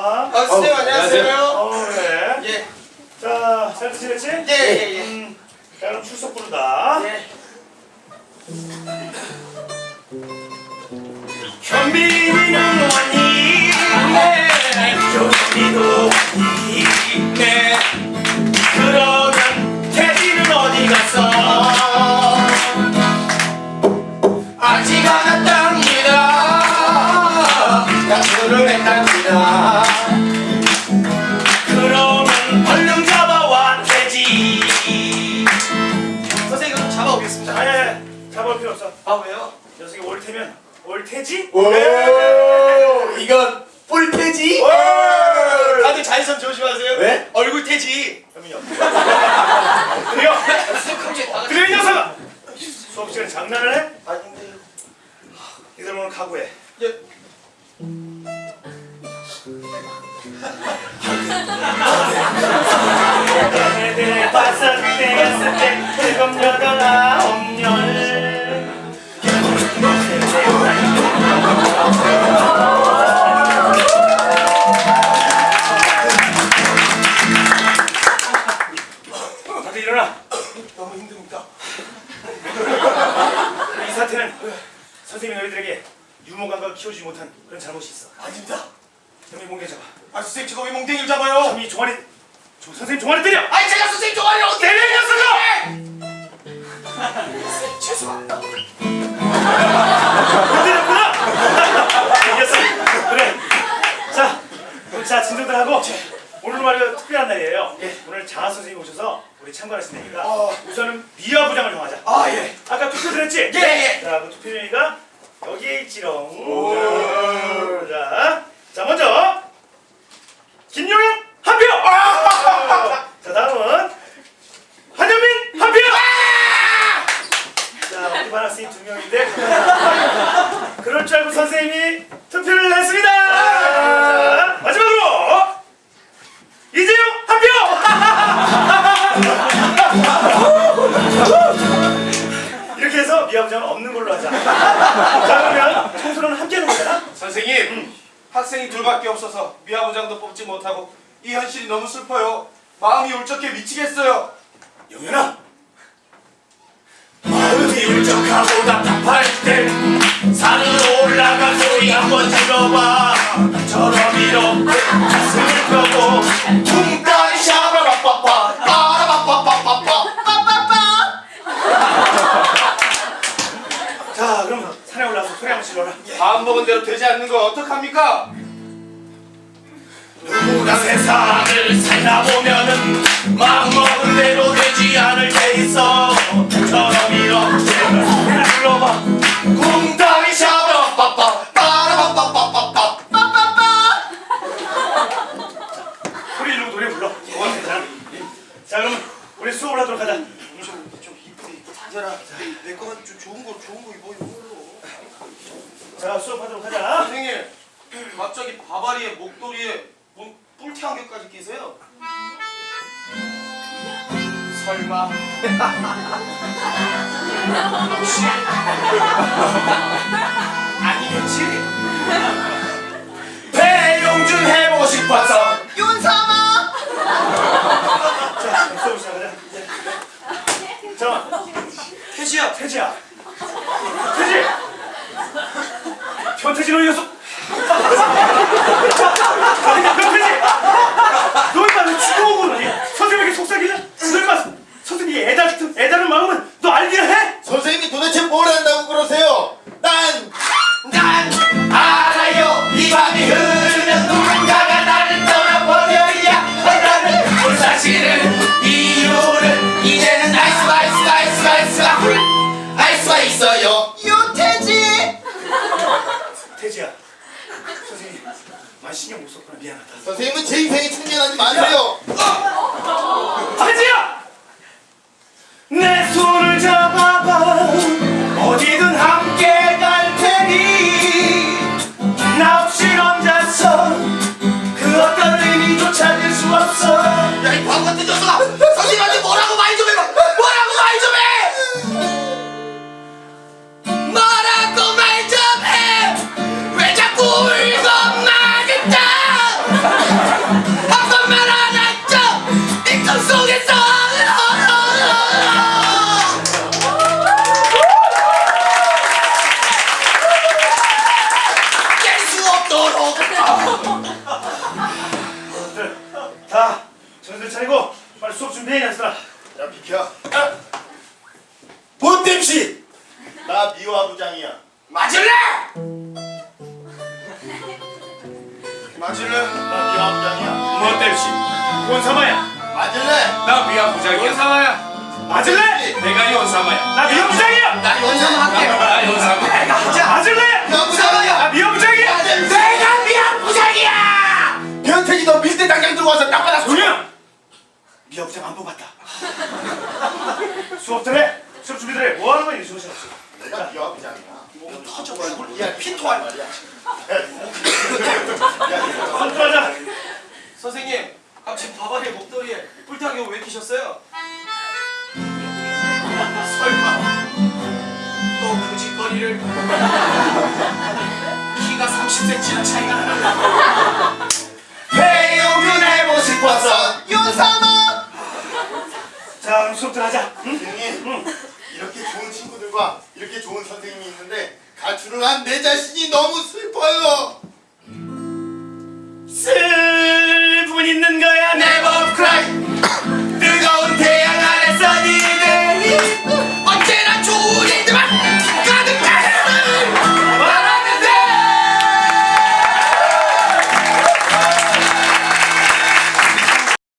와. 아, 선생님 안녕하세요. 어, 그래. 예, 자, 잘 지냈지? 예, 예, 예. 음, 자, 그럼 출석 부른다. 예. 현빈이는 왔니? 네. 조선이도 없어. 아 왜요? 녀석이 올 테면 올 테지? 오, 네. 이건 뿔태지? 오! 다들 자외선 조심하세요. 왜? 얼굴 태지. 그럼요. 키워주지 못한 그런 잘못이 있어. 아닙니다. 형이 몽개 잡아. 아 선생님 제가 왜 몽탱이를 잡아요? 형이 종아리, 조, 선생님 종아리 때려. 아니 제가 선생님 종아리를 어떻게 때려 이 녀석아! 죄송합니다. 때렸구나. 이겼어. 그래. 자, 그럼 자 진정들 하고 오늘 말이야 특별한 날이에요. 오늘 장하 선생님 오셔서 우리 참관하신다니까 어. 우선은 미화 부장을 정하자. 아 예. 아까 투표 드렸지? 예, 예. 자, 그 투표용이가 여기에 있지롱. 자, 자 먼저 김용영 한 표. 자 다음은 한현민 한 표. 자 우리 반 학생이 두 명인데 그럴 줄 알고 선생님이 투표를 했습니다. 자, 마지막으로 이재용 한 표. 해서 미화부장은 없는 걸로 하자. 자 그러면 청소는 함께 하는 거잖아. 선생님 학생이 둘밖에 없어서 미화부장도 뽑지 못하고 이 현실이 너무 슬퍼요. 마음이 울적해 미치겠어요. 영현아 마음이 울적하고 답답할 땐 산으로 올라가 소리 한번 질러봐 저럼 이렇게 마음 먹은 대로 되지 않는 거 어떡합니까? 누구나 세상을 살다 보면은 마음 먹은 대로 되지 않을 때 있어. 저럼 이렇게 소리 질러봐. 둥따리 샤바라빠빠 빠라바빠빠빠빠 빠빠빠 소리 지르고 노래 불러. 어, 괜찮아. 자 그럼 우리 수업을 하도록 하자. 좀, 좀 이쁘게. 입고 다녀라 내 거만 좀 좋은 거 좋은 거 입어 입어 자 수업하도록 하자. 선생님 갑자기 바바리에 목도리에 뭔 뿔테 안경까지 끼세요? 설마? 혹시 아니겠지? 배용준 해보고 싶어서 윤삼아 자 수업 시작하자. 자 태지야 태지야 태지 변태지 태지야 선생님 많이 신경 못 썼구나 미안하다 선생님은 제 인생에 참견하지 마세요. 태지야 빨리 수업 준비해 놨으라. 야 비켜. 본땜씨! 나 미화 부장이야. 맞을래? 맞을래? 나 미화 부장이야. 뭐 땜시 원사마야. 맞을래? 나 미안 부장이야. 연사마야. 맞을래? 내가 연사마야. 나 미호 부장이야. 나 연상 할게 나 연사마 내가 하자. 맞을래? 미화 부장이야. 나 미호 부장이야. 내가 미 선수하자 선생님 갑자기 바바리 목도리에 뿔타기 왜 끼셨어요? 설마 또그 짓거리를 키가 30cm나 차이가 나는 배우균 해보고 싶었어. 윤삼아 자 그럼 수업들 하자. 응? 선생님 이렇게 좋은 친구들과 이렇게 좋은 선생님이 있는데 가출을 한 내 자신이 너무 슬퍼요. 슬픔은 있는 거야 Never cry